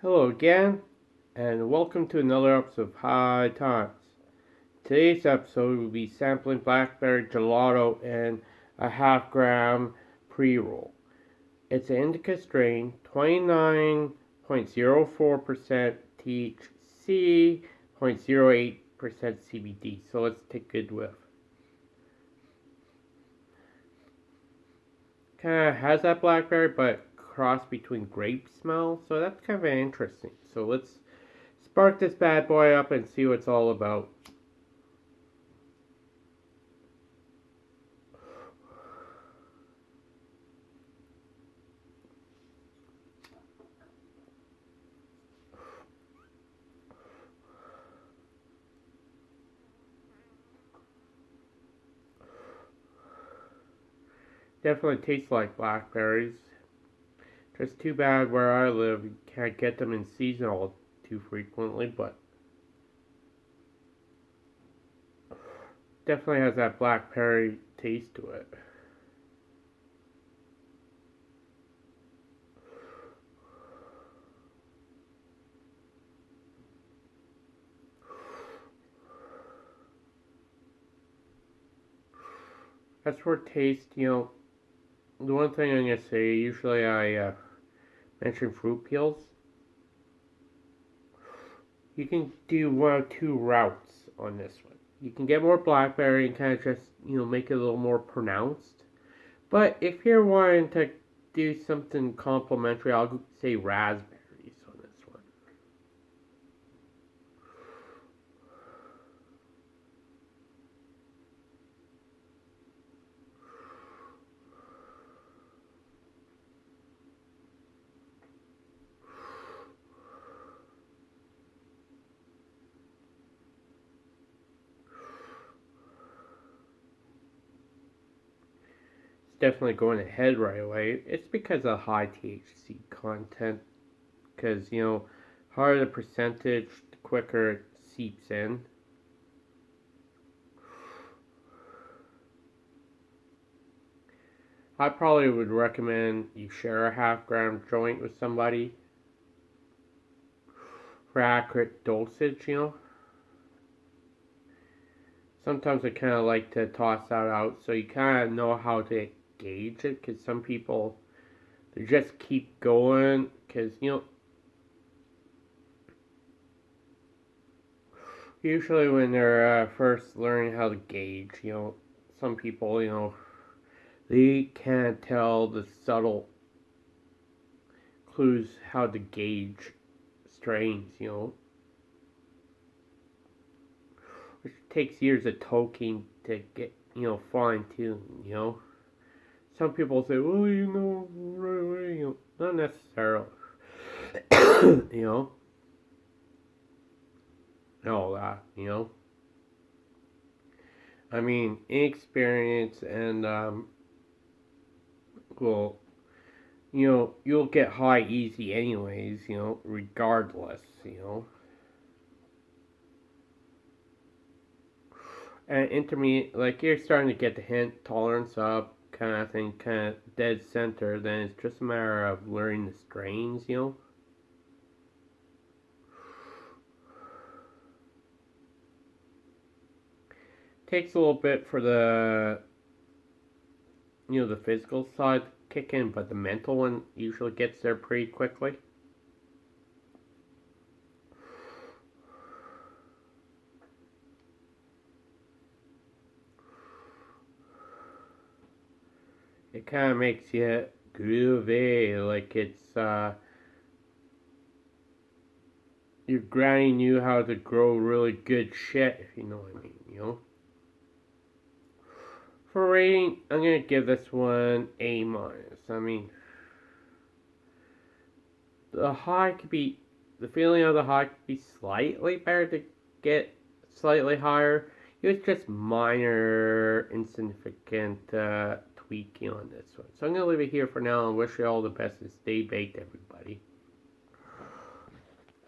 Hello again, and welcome to another episode of High Times. Today's episode will be sampling blackberry gelato and a half gram pre roll. It's an indica strain, 29.04% THC, 0.08% CBD. So let's take a good whiff. Kind of has that blackberry, but cross between grape smell, so that's kind of interesting. So let's spark this bad boy up and see what it's all about. Definitely tastes like blackberries. Just too bad where I live, you can't get them in season all too frequently, but definitely has that blackberry taste to it. As for taste, you know, the one thing I'm gonna say, usually I uh, mention fruit peels. You can do one or two routes on this one. You can get more blackberry and kind of just, you know, make it a little more pronounced. But if you're wanting to do something complimentary, I'll say raspberry. Definitely going ahead right away. It's because of high THC content. Because, you know, higher the percentage, the quicker it seeps in. I probably would recommend you share a half gram joint with somebody for accurate dosage, you know. Sometimes I kind of like to toss that out so you kind of know how to gauge it because some people they just keep going because you know usually when they're uh, first learning how to gauge you know some people you know they can't tell the subtle clues how to gauge strains you know. Which takes years of toking to get you know fine tuned you know some people say, well, you know. You know, not necessarily. you know, all that, you know. I mean, inexperience and, um, well, you know, you'll get high easy anyways, you know, regardless, you know. And intermediate, like, you're starting to get the hint, tolerance up, kind of thing, kind of dead center, then it's just a matter of learning the strains, you know. Takes a little bit for the, you know, the physical side to kick in, but the mental one usually gets there pretty quickly. It kind of makes you groovy, like it's, uh, your granny knew how to grow really good shit, if you know what I mean, you know? For rating, I'm gonna give this one A minus. I mean, the high could be, the feeling of the high could be slightly better to get slightly higher. It was just minor, insignificant, uh, tweaking on this one. So I'm going to leave it here for now and wish you all the best and stay baked, everybody.